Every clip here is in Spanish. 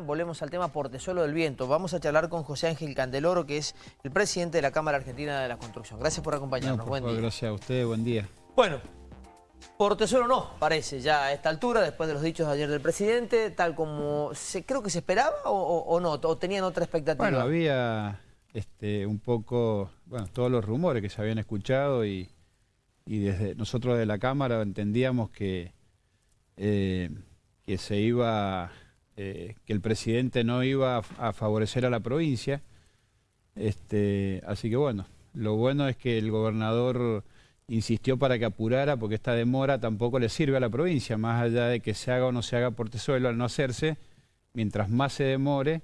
Volvemos al tema Portezuelo del Viento. Vamos a charlar con José Ángel Candeloro, que es el presidente de la Cámara Argentina de la Construcción. Gracias por acompañarnos. No, por buen favor, día. Gracias a usted, buen día. Bueno, Portezuelo no, parece ya a esta altura, después de los dichos de ayer del presidente, tal como se, creo que se esperaba o, o- o no, o tenían otra expectativa. Bueno, había este, un poco, bueno, todos los rumores que se habían escuchado y, y desde nosotros de la Cámara entendíamos que, eh, que se iba, eh, que el presidente no iba a, favorecer a la provincia. Este, así que bueno, lo bueno es que el gobernador insistió para que apurara porque esta demora tampoco le sirve a la provincia, más allá de que se haga o no se haga Portezuelo al no hacerse, mientras más se demore,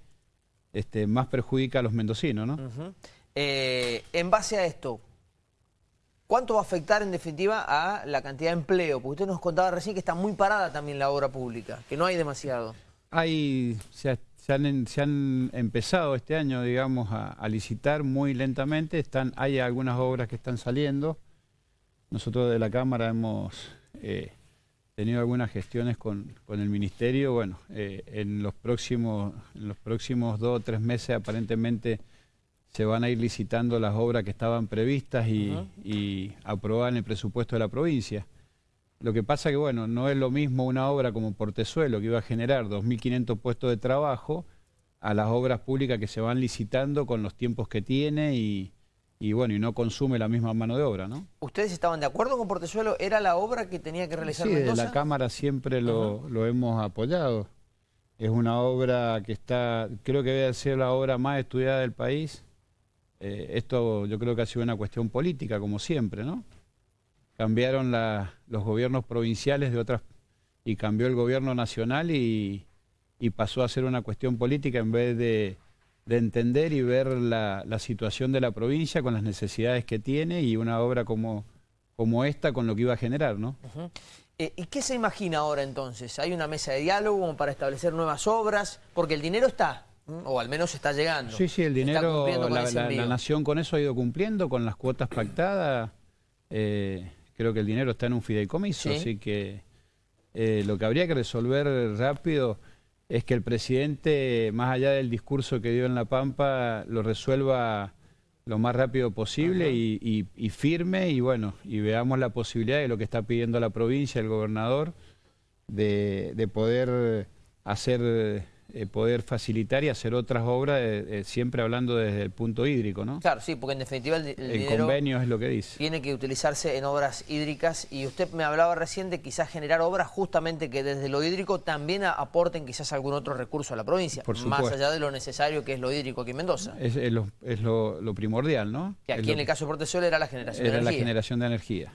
este, más perjudica a los mendocinos, ¿no? Eh, en base a esto, ¿cuánto va a afectar en definitiva a la cantidad de empleo? Porque usted nos contaba recién que está muy parada también la obra pública, que no hay demasiado. Hay, se, se han, se han empezado este año, digamos, a, a licitar muy lentamente. Están, hay algunas obras que están saliendo. Nosotros de la Cámara hemos eh, tenido algunas gestiones con, con el Ministerio. Bueno, eh, en, los próximos, en los próximos dos o tres meses aparentemente se van a ir licitando las obras que estaban previstas y, Ujú. y aprobadas en el presupuesto de la provincia. Lo que pasa que, bueno, no es lo mismo una obra como Portezuelo, que iba a generar 2.500 puestos de trabajo, a las obras públicas que se van licitando con los tiempos que tiene y, y, bueno, y no consume la misma mano de obra, ¿no? ¿Ustedes estaban de acuerdo con Portezuelo? ¿Era la obra que tenía que realizar Sí, Mendoza? la Cámara siempre lo, lo hemos apoyado. Es una obra que está, creo que debe ser la obra más estudiada del país. Eh, esto yo creo que ha sido una cuestión política, como siempre, ¿no? Cambiaron la- los gobiernos provinciales de otras y cambió el gobierno nacional y, y pasó a ser una cuestión política en vez de, de entender y ver la, la situación de la provincia con las necesidades que tiene y una obra como, como esta con lo que iba a generar, ¿no? Eh, ¿Y qué se imagina ahora entonces? ¿Hay una mesa de diálogo para establecer nuevas obras? Porque el dinero está, o al menos está llegando. Sí, sí, el dinero, la, la- la nación con eso ha ido cumpliendo, con las cuotas pactadas. eh, creo que el dinero está en un fideicomiso, Sí. así que eh, lo que habría que resolver rápido es que el presidente, más allá del discurso que dio en La Pampa, lo resuelva lo más rápido posible y, y- y firme y bueno, y veamos la posibilidad de lo que está pidiendo la provincia, el gobernador, de, de poder hacer, eh, poder facilitar y hacer otras obras, eh, eh, siempre hablando desde el punto hídrico, ¿no? Claro, sí, porque en definitiva el, di- el El dinero convenio es lo que dice. tiene que utilizarse en obras hídricas y usted me hablaba recién de quizás generar obras justamente que desde lo hídrico también aporten quizás algún otro recurso a la provincia, Por más allá de lo necesario que es lo hídrico aquí en Mendoza. Es, es lo, es lo- lo primordial, ¿no? Que Es aquí en el caso de Portezuelo era la generación era de la energía. generación de energía.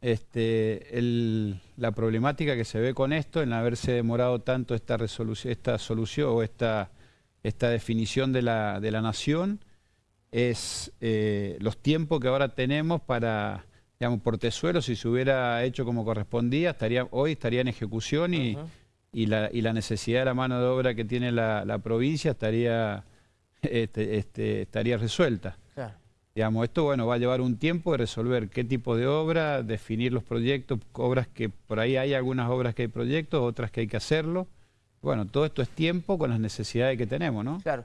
Este, el- la problemática que se ve con esto, en haberse demorado tanto esta resolución, esta solución o esta, esta definición de la, de la nación, es eh, los tiempos que ahora tenemos para, digamos, Portezuelo, si se hubiera hecho como correspondía, estaría, hoy estaría en ejecución y, y, la, y la necesidad de la mano de obra que tiene la, la provincia estaría, este, este, estaría resuelta. Claro. Digamos, esto bueno, va a llevar un tiempo de resolver qué tipo de obra, definir los proyectos, obras que por ahí hay algunas obras que hay proyectos, otras que hay que hacerlo. Bueno, todo esto es tiempo con las necesidades que tenemos, ¿no? Claro.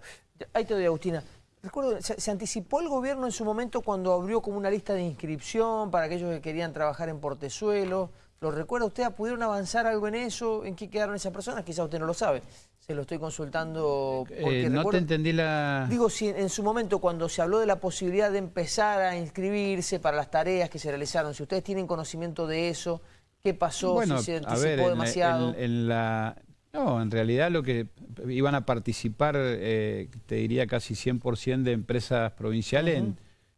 Ahí te doy, Agustina. Recuerdo, se, anticipó el gobierno en su momento cuando abrió como una lista de inscripción para aquellos que querían trabajar en Portezuelo. ¿Lo recuerda usted? ¿Pudieron avanzar algo en eso? ¿En qué quedaron esas personas? Quizá usted no lo sabe. Se lo estoy consultando porque Eh, no recuerdo- te entendí la... Digo, si en su momento cuando se habló de la posibilidad de empezar a inscribirse para las tareas que se realizaron, si ustedes tienen conocimiento de eso, ¿qué pasó? bueno, si se a anticipó ver, en la- demasiado. en- en la- No, en realidad lo que iban a participar, eh, te diría casi 100% de empresas provinciales en,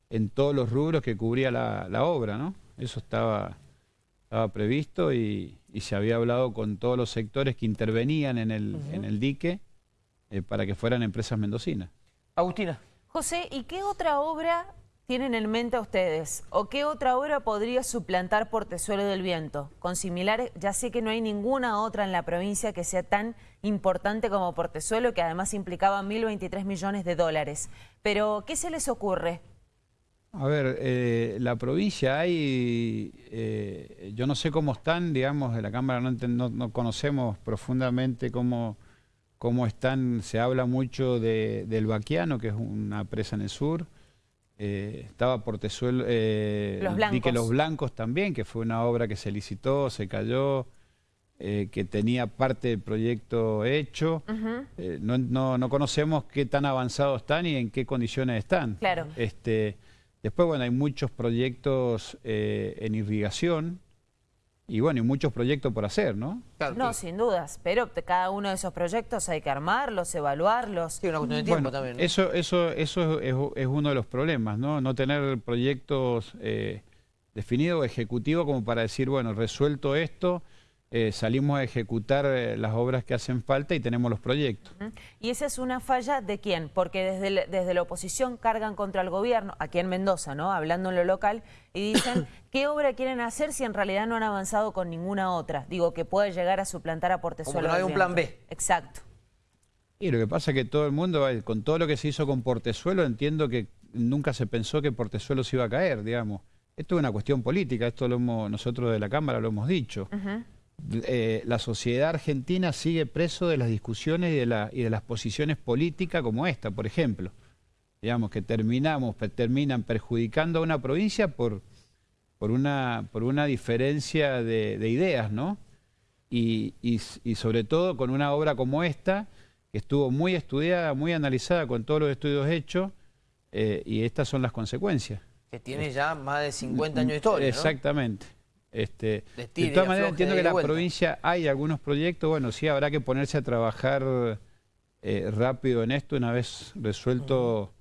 en todos los rubros que cubría la, la obra, ¿no? Eso estaba, estaba previsto y, y se había hablado con todos los sectores que intervenían en el, en el dique eh, para que fueran empresas mendocinas. Agustina. José, ¿y qué otra obra tienen en mente ustedes? ¿O qué otra obra podría suplantar Portezuelo del Viento? Con similares, ya sé que no hay ninguna otra en la provincia que sea tan importante como Portezuelo, que además implicaba 1.023 millones de dólares. Pero, ¿qué se les ocurre? A ver, eh, la provincia hay, eh, yo no sé cómo están, digamos, de la Cámara no, no- no conocemos profundamente cómo, cómo están, se habla mucho de, del Baquiano, que es una presa en el sur, eh, estaba Portezuelo, eh, Los Blancos. Los Blancos también, que fue una obra que se licitó, se cayó, eh, que tenía parte del proyecto hecho. Eh, no, no- no conocemos qué tan avanzados están y en qué condiciones están. Claro. Este, después, bueno, hay muchos proyectos eh, en irrigación y bueno, y muchos proyectos por hacer, ¿no? Claro, No, sí. sin dudas, pero de cada uno de esos proyectos hay que armarlos, evaluarlos. Sí, una cuestión de tiempo Bueno, también. ¿no? eso, eso, eso es, es uno de los problemas, ¿no? No tener proyectos eh, definidos o ejecutivos como para decir, bueno, resuelto esto, eh, salimos a ejecutar eh, las obras que hacen falta y tenemos los proyectos. Y esa es una falla de quién, porque desde, el- desde la oposición cargan contra el gobierno, aquí en Mendoza, ¿no? Hablando en lo local, y dicen qué obra quieren hacer si en realidad no han avanzado con ninguna otra. Digo, que puede llegar a suplantar a Portezuelo. Como no hay un plan. B. Exacto. Y lo que pasa es que todo el mundo, con todo lo que se hizo con Portezuelo, entiendo que nunca se pensó que Portezuelo se iba a caer, digamos. Esto es una cuestión política, esto lo hemos, nosotros de la Cámara lo hemos dicho. Ujú. Eh, la sociedad argentina sigue preso de las discusiones y de, la- y de las posiciones políticas como esta, por ejemplo. Digamos que terminamos, terminan perjudicando a una provincia por, por, una, por una diferencia de, de ideas, ¿no? Y, y s- y sobre todo con una obra como esta, que estuvo muy estudiada, muy analizada con todos los estudios hechos, eh, y estas son las consecuencias. Que tiene ya más de 50 años de historia, ¿no? Exactamente. Este, De de tira todas maneras entiendo que la vuelta. provincia hay algunos proyectos, bueno, sí habrá que ponerse a trabajar eh, rápido en esto una vez resuelto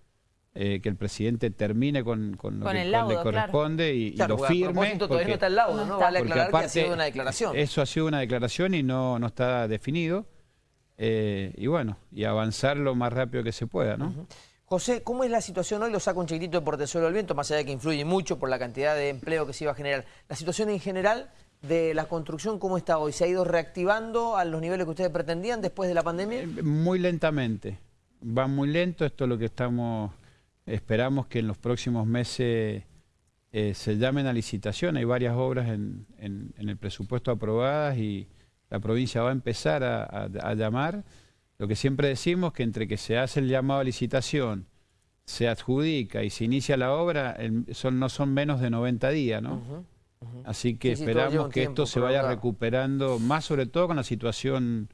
eh, que el presidente termine con, con lo Con que laudo, le claro. corresponde y, y Claro, lo porque a firme. propósito todavía no porque- está el laudo, No ¿no? está. Vale porque aclarar que ha aparte, sido una declaración. Eso ha sido una declaración y no, no está definido. Eh, y bueno, y avanzar lo más rápido que se pueda, ¿no? José, ¿cómo es la situación hoy? Lo saco un chiquitito de Portezuelo del Viento, más allá de que influye mucho por la cantidad de empleo que se iba a generar. La situación en general de la construcción, ¿cómo está hoy? ¿Se ha ido reactivando a los niveles que ustedes pretendían después de la pandemia? Eh, Muy lentamente. Va muy lento. Esto es lo que estamos. Esperamos que en los próximos meses eh, se llamen a licitación. Hay varias obras en, en- en el presupuesto aprobadas y la provincia va a empezar a llamar. Lo que siempre decimos que entre que se hace el llamado a licitación, se adjudica y se inicia la obra, el- son, no son menos de 90 días, ¿no? Así que Sí, esperamos que tiempo esto se vaya recuperando, más sobre todo con la situación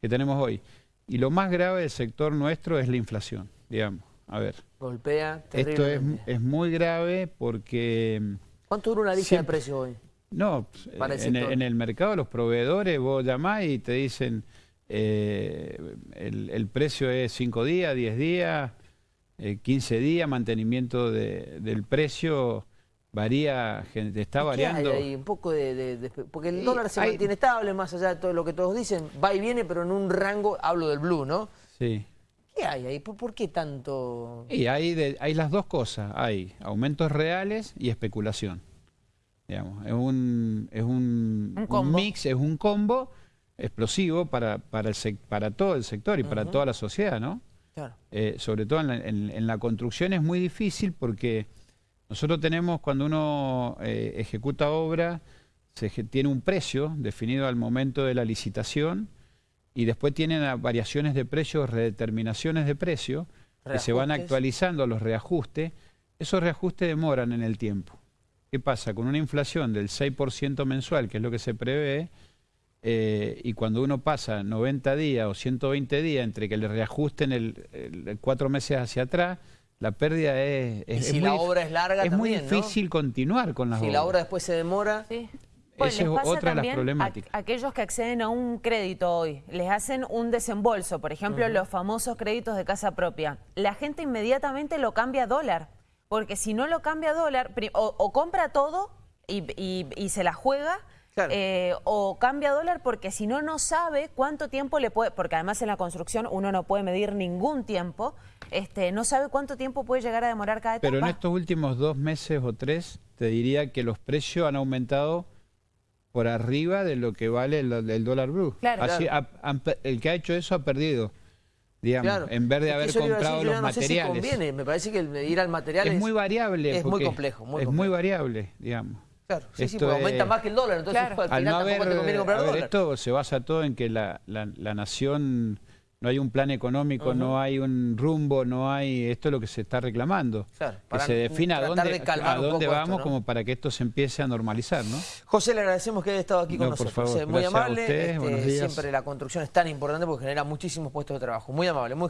que tenemos hoy. Y lo más grave del sector nuestro es la inflación, digamos. A ver, Golpea esto es, es muy grave porque, ¿Cuánto dura una lista siempre- de precios hoy? no, en, el, en el mercado los proveedores vos llamás y te dicen eh, el, el precio es 5 días, 10 días, eh, 15 días, mantenimiento de- del precio varía, está ¿Y qué variando. hay ahí? Un poco de, de- de- Porque el dólar se hay- mantiene estable, más allá de todo lo que todos dicen. Va y viene, pero en un rango, hablo del blue, ¿no? Sí. ¿Qué hay ahí? ¿Por, por qué tanto...? Y hay, hay las dos cosas, hay aumentos reales y especulación. Digamos, es un, es un, mix, es un combo explosivo para, para, el sec- para todo el sector y para toda la sociedad, ¿no? Claro. Eh, sobre todo en la, en- en la construcción es muy difícil porque nosotros tenemos, cuando uno eh, ejecuta obra, se tiene un precio definido al momento de la licitación y después tienen variaciones de precios, redeterminaciones de precio, que se van actualizando los reajustes. Esos reajustes demoran en el tiempo. ¿Qué pasa? Con una inflación del 6% mensual, que es lo que se prevé, eh, y cuando uno pasa 90 días o 120 días entre que le reajusten el, el- el cuatro meses hacia atrás, la pérdida es, Y es, si es la muy, obra es larga es muy también, ¿no? difícil continuar con las Si obras. la obra después se demora... Sí. Esa les es otra de las a- problemáticas. aquellos que acceden a un crédito hoy, les hacen un desembolso, por ejemplo, los famosos créditos de casa propia. La gente inmediatamente lo cambia a dólar, porque si no lo cambia a dólar, o, o compra todo y, y- y se la juega, Claro. eh, o cambia dólar porque si no, no sabe cuánto tiempo le puede, porque además en la construcción uno no puede medir ningún tiempo, este, no sabe cuánto tiempo puede llegar a demorar cada etapa. Pero en estos últimos dos meses o tres, te diría que los precios han aumentado por arriba de lo que vale el, el dólar blue. Claro. Así, ha- el que ha hecho eso ha perdido, digamos, Claro. en vez de Es haber decir, comprado los sé si materiales. conviene. Me parece que el ir al material es muy variable. Es muy complejo, muy es complejo. muy variable, digamos. Claro, sí, sí, Esto porque aumenta es- más que el dólar, entonces Claro. al Al final no tampoco haber, te conviene comprar a ver, dólar. esto se basa todo en que la, la- la nación no hay un plan económico, no hay un rumbo, no hay... Esto es lo que se está reclamando. Claro, que para se defina a tratar dónde, de a dónde vamos esto, ¿no? como para que esto se empiece a normalizar, ¿no? José, le agradecemos que haya estado aquí con No, por nosotros. favor, eh, Muy gracias a amable. ustedes, este, buenos días. siempre la construcción es tan importante porque genera muchísimos puestos de trabajo. Muy amable. Muy